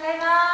ざいます。